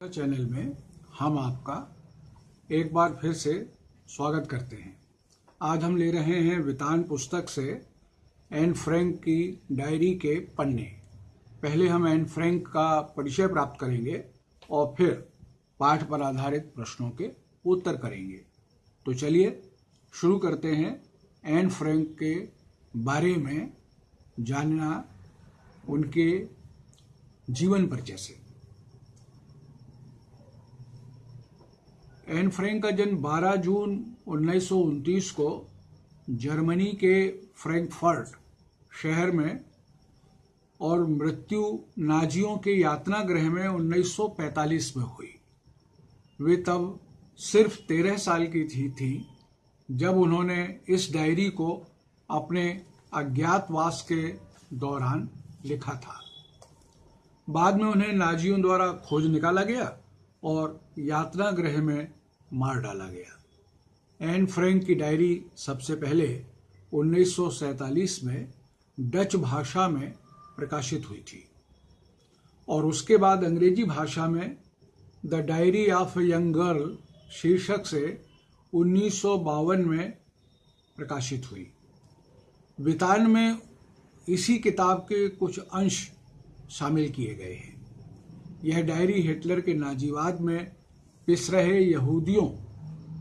Channel में हम आपका एक बार फिर से स्वागत करते हैं। आज हम ले रहे हैं वितान पुस्तक से एन फ्रैंक की डायरी के पन्ने। पहले हम एन फ्रैंक का परिचय प्राप्त करेंगे और फिर पाठ पर आधारित प्रश्नों के उत्तर करेंगे। तो चलिए शुरू करते हैं एन फ्रैंक के बारे में, जानना उनके जीवन परिचय से। एन फ्रैंक का जन्म 12 जून उन्नीस सौ उनतीस को जर्मनी के फ्रैंकफर्ट शहर में और मृत्यु नाजियों के यातना गृह में 1945 में हुई। वे तब सिर्फ़ तेरह साल की थी थी, जब उन्होंने इस डायरी को अपने अज्ञातवास के दौरान लिखा था। बाद में उन्हें नाजियों द्वारा खोज निकाला गया और यात्रा गृह में मार डाला गया। एन फ्रैंक की डायरी सबसे पहले 1947 में डच भाषा में प्रकाशित हुई थी और उसके बाद अंग्रेज़ी भाषा में the diary of young girl शीर्षक से उन्नीस सौ बावन में प्रकाशित हुई। वितान में इसी किताब के कुछ अंश शामिल किए गए हैं। यह डायरी हिटलर के नाजीवाद में पिस रहे यहूदियों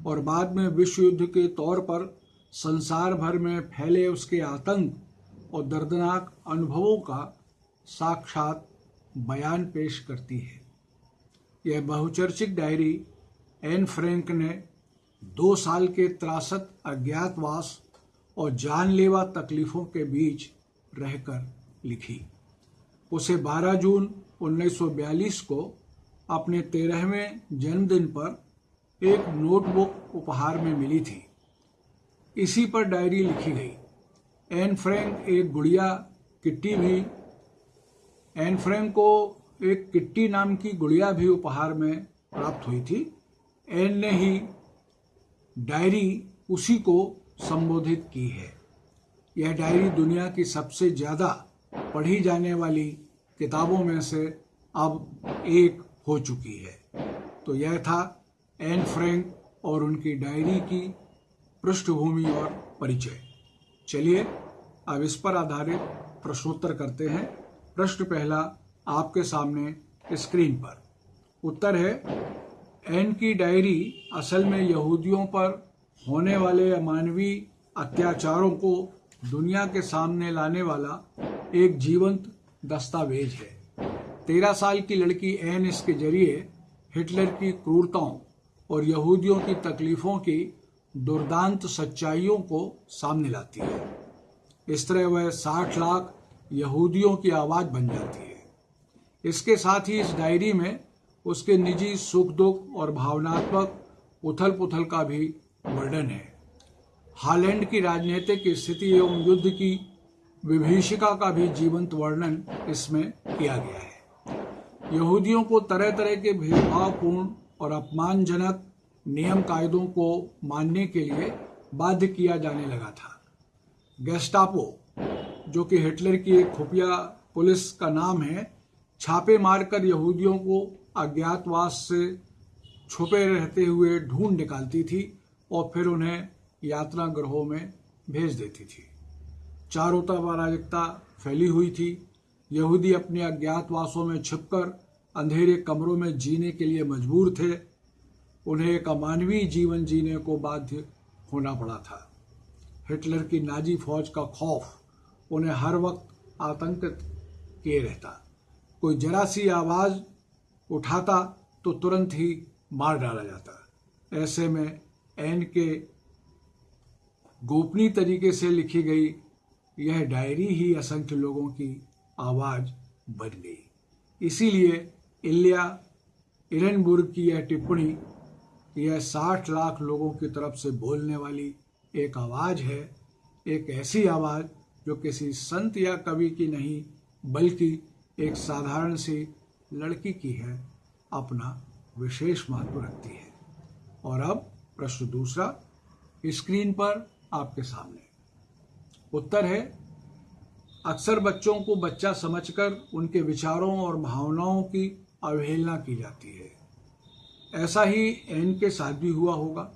और बाद में विश्व युद्ध के तौर पर संसार भर में फैले उसके आतंक और दर्दनाक अनुभवों का साक्षात बयान पेश करती है। यह बहुचर्चित डायरी एन फ्रैंक ने दो साल के त्रासद अज्ञातवास और जानलेवा तकलीफों के बीच रहकर लिखी। उसे 12 जून 1942 को अपने तेरहवें जन्मदिन पर एक नोटबुक उपहार में मिली थी। इसी पर डायरी लिखी गई। एन फ्रैंक एक गुड़िया किट्टी भी, एन फ्रैंक को एक किट्टी नाम की गुड़िया भी उपहार में प्राप्त हुई थी। एन ने ही डायरी उसी को संबोधित की है। यह डायरी दुनिया की सबसे ज़्यादा पढ़ी जाने वाली किताबों में से अब एक हो चुकी है। तो यह था एन फ्रैंक और उनकी डायरी की पृष्ठभूमि और परिचय। चलिए, अब इस पर आधारित प्रश्नोत्तर करते हैं। प्रश्न पहला आपके सामने स्क्रीन पर। उत्तर है, एन की डायरी असल में यहूदियों पर होने वाले अमानवीय अत्याचारों को दुनिया के सामने लाने वाला एक जीवंत दस्तावेज़ है। तेरह साल की लड़की एन इसके ज़रिए हिटलर की क्रूरताओं और यहूदियों की तकलीफों की दुर्दांत सच्चाइयों को सामने लाती है। इस तरह वह साठ लाख यहूदियों की आवाज़ बन जाती है। इसके साथ ही इस डायरी में उसके निजी सुख दुख और भावनात्मक उथल पुथल का भी वर्णन है। हालैंड की राजनीतिक स्थिति एवं युद्ध की विभीषिका का भी जीवंत वर्णन इसमें किया गया है। यहूदियों को तरह तरह के भेदभावपूर्ण और अपमानजनक नियम कायदों को मानने के लिए बाध्य किया जाने लगा था। गेस्टापो जो कि हिटलर की एक खुफिया पुलिस का नाम है, छापे मारकर यहूदियों को अज्ञातवास से छुपे रहते हुए ढूंढ निकालती थी और फिर उन्हें यात्रा ग्रहों में भेज देती थी। चारों तरफ़ अराजकता फैली हुई थी। यहूदी अपने अज्ञातवासों में छिपकर अंधेरे कमरों में जीने के लिए मजबूर थे। उन्हें एक अमानवीय जीवन जीने को बाध्य होना पड़ा था। हिटलर की नाजी फौज का खौफ उन्हें हर वक्त आतंकित किए रहता। कोई जरा सी आवाज़ उठाता तो तुरंत ही मार डाला जाता। ऐसे में एन के गोपनीय तरीके से लिखी गई यह डायरी ही असंख्य लोगों की आवाज़ बन गई। इसीलिए इलिया इरनबुर्ग की यह टिप्पणी यह साठ लाख लोगों की तरफ़ से बोलने वाली एक आवाज़ है, एक ऐसी आवाज़ जो किसी संत या कवि की नहीं, बल्कि एक साधारण सी लड़की की है, अपना विशेष महत्व रखती है। और अब प्रश्न दूसरा, स्क्रीन पर आपके सामने। उत्तर है अक्सर बच्चों को बच्चा समझकर उनके विचारों और भावनाओं की अवहेलना की जाती है। ऐसा ही एन के साथ भी हुआ होगा।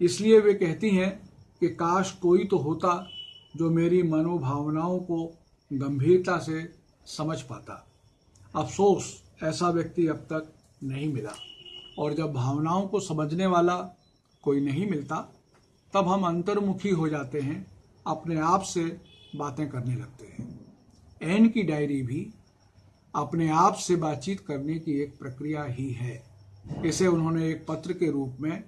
इसलिए वे कहती हैं कि काश कोई तो होता जो मेरी मनोभावनाओं को गंभीरता से समझ पाता। अफसोस, ऐसा व्यक्ति अब तक नहीं मिला। और जब भावनाओं को समझने वाला कोई नहीं मिलता, तब हम अंतर्मुखी हो जाते हैं, अपने आप से बातें करने लगते हैं। एन की डायरी भी अपने आप से बातचीत करने की एक प्रक्रिया ही है। इसे उन्होंने एक पत्र के रूप में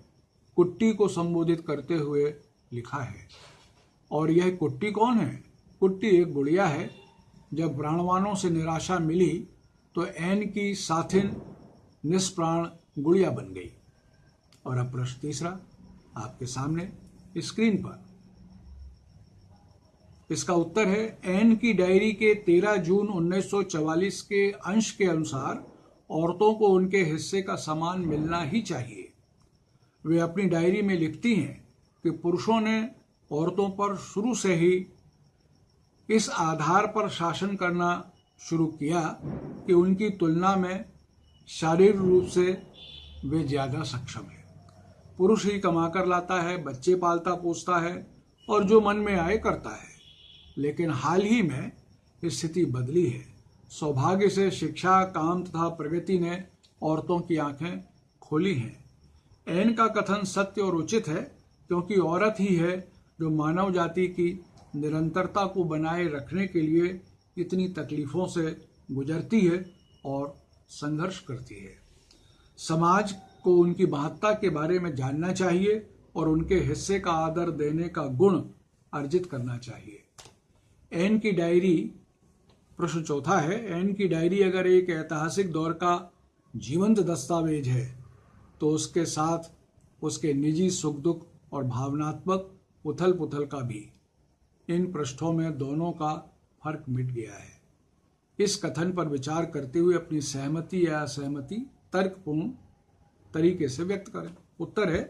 कुट्टी को संबोधित करते हुए लिखा है। और यह कुट्टी कौन है? कुट्टी एक गुड़िया है। जब प्राणवानों से निराशा मिली तो एन की साथिन निष्प्राण गुड़िया बन गई। और अब प्रश्न तीसरा आपके सामने स्क्रीन पर। इसका उत्तर है, एन की डायरी के 13 जून 1944 के अंश के अनुसार औरतों को उनके हिस्से का सामान मिलना ही चाहिए। वे अपनी डायरी में लिखती हैं कि पुरुषों ने औरतों पर शुरू से ही इस आधार पर शासन करना शुरू किया कि उनकी तुलना में शारीरिक रूप से वे ज़्यादा सक्षम है। पुरुष ही कमाकर लाता है, बच्चे पालता पोसता है और जो मन में आए करता है। लेकिन हाल ही में स्थिति बदली है। सौभाग्य से शिक्षा, काम तथा प्रगति ने औरतों की आँखें खोली हैं। एन का कथन सत्य और उचित है, क्योंकि औरत ही है जो मानव जाति की निरंतरता को बनाए रखने के लिए इतनी तकलीफों से गुजरती है और संघर्ष करती है। समाज को उनकी महत्ता के बारे में जानना चाहिए और उनके हिस्से का आदर देने का गुण अर्जित करना चाहिए। एन की डायरी, प्रश्न चौथा है, एन की डायरी अगर एक ऐतिहासिक दौर का जीवंत दस्तावेज़ है तो उसके साथ उसके निजी सुख दुख और भावनात्मक उथल पुथल का भी, इन पृष्ठों में दोनों का फ़र्क मिट गया है। इस कथन पर विचार करते हुए अपनी सहमति या असहमति तर्कपूर्ण तरीके से व्यक्त करें। उत्तर है,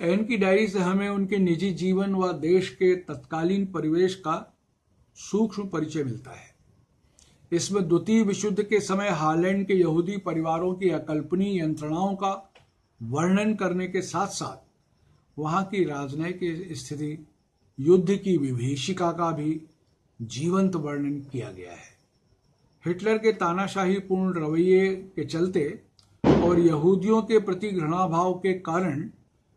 एन की डायरी से हमें उनके निजी जीवन व देश के तत्कालीन परिवेश का सूक्ष्म परिचय मिलता है। इसमें द्वितीय विशुद्ध के समय हालैंड के यहूदी परिवारों की अकल्पनीय यंत्रणाओं का वर्णन करने के साथ साथ वहाँ की राजनयिक स्थिति, युद्ध की विभीषिका का भी जीवंत वर्णन किया गया है। हिटलर के तानाशाही पूर्ण रवैये के चलते और यहूदियों के प्रति घृणाभाव के कारण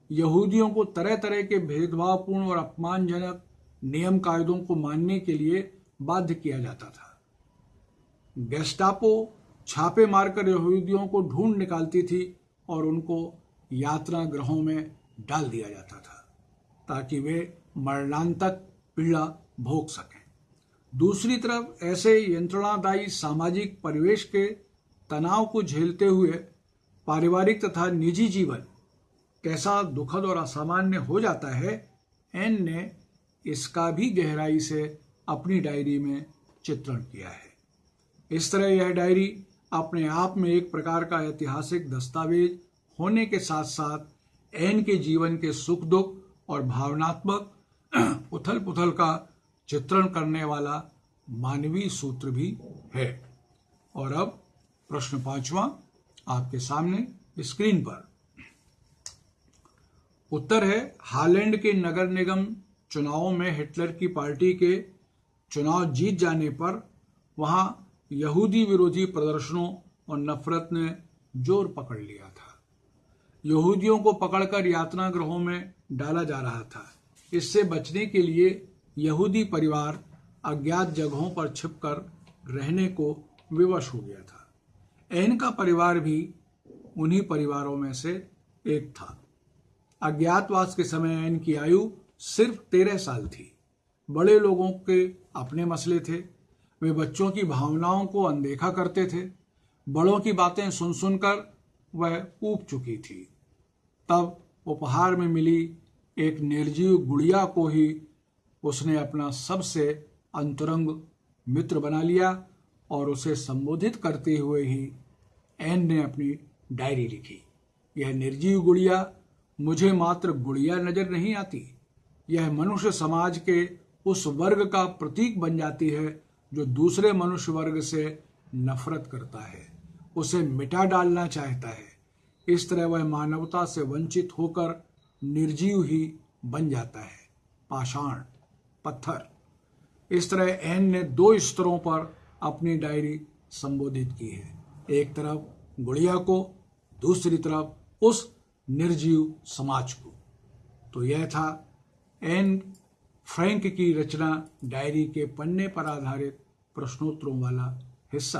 यहूदियों को तरह तरह के भेदभावपूर्ण और अपमानजनक नियम कायदों को मानने के लिए बाध्य किया जाता था। गेस्टापो छापे मारकर यहूदियों को ढूंढ निकालती थी और उनको यात्रा ग्रहों में डाल दिया जाता था ताकि वे मरणांतक पीड़ा भोग सकें। दूसरी तरफ़ ऐसे यंत्रणादायी सामाजिक परिवेश के तनाव को झेलते हुए पारिवारिक तथा निजी जीवन कैसा दुखद और असामान्य हो जाता है, एन ने इसका भी गहराई से अपनी डायरी में चित्रण किया है। इस तरह यह डायरी अपने आप में एक प्रकार का ऐतिहासिक दस्तावेज़ होने के साथ साथ एन के जीवन के सुख दुख और भावनात्मक उथल पुथल का चित्रण करने वाला मानवीय सूत्र भी है। और अब प्रश्न पांचवा आपके सामने स्क्रीन पर। उत्तर है, हालैंड के नगर निगम चुनावों में हिटलर की पार्टी के चुनाव जीत जाने पर वहाँ यहूदी विरोधी प्रदर्शनों और नफरत ने ज़ोर पकड़ लिया था। यहूदियों को पकड़कर यातना ग्रहों में डाला जा रहा था। इससे बचने के लिए यहूदी परिवार अज्ञात जगहों पर छिपकर रहने को विवश हो गया था। एन का परिवार भी उन्हीं परिवारों में से एक था। अज्ञातवास के समय एन की आयु सिर्फ़ तेरह साल थी। बड़े लोगों के अपने मसले थे। वे बच्चों की भावनाओं को अनदेखा करते थे। बड़ों की बातें सुन सुनकर वह ऊब चुकी थी। तब उपहार में मिली एक निर्जीव गुड़िया को ही उसने अपना सबसे अंतरंग मित्र बना लिया और उसे संबोधित करते हुए ही एन ने अपनी डायरी लिखी। यह निर्जीव गुड़िया, मुझे मात्र गुड़िया नज़र नहीं आती। यह मनुष्य समाज के उस वर्ग का प्रतीक बन जाती है, जो दूसरे मनुष्य वर्ग से नफरत करता है, उसे मिटा डालना चाहता है। इस तरह वह मानवता से वंचित होकर निर्जीव ही बन जाता है। पाषाण, पत्थर। इस तरह एन ने दो स्तरों पर अपनी डायरी संबोधित की है। एक तरफ़ गुड़िया को, दूसरी तरफ़ उस निर्जीव समाज को। तो यह था एन फ्रैंक की रचना डायरी के पन्ने पर आधारित प्रश्नोत्तरों वाला हिस्सा।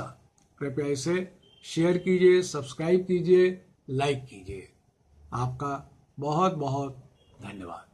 कृपया इसे शेयर कीजिए, सब्सक्राइब कीजिए, लाइक कीजिए। आपका बहुत बहुत धन्यवाद।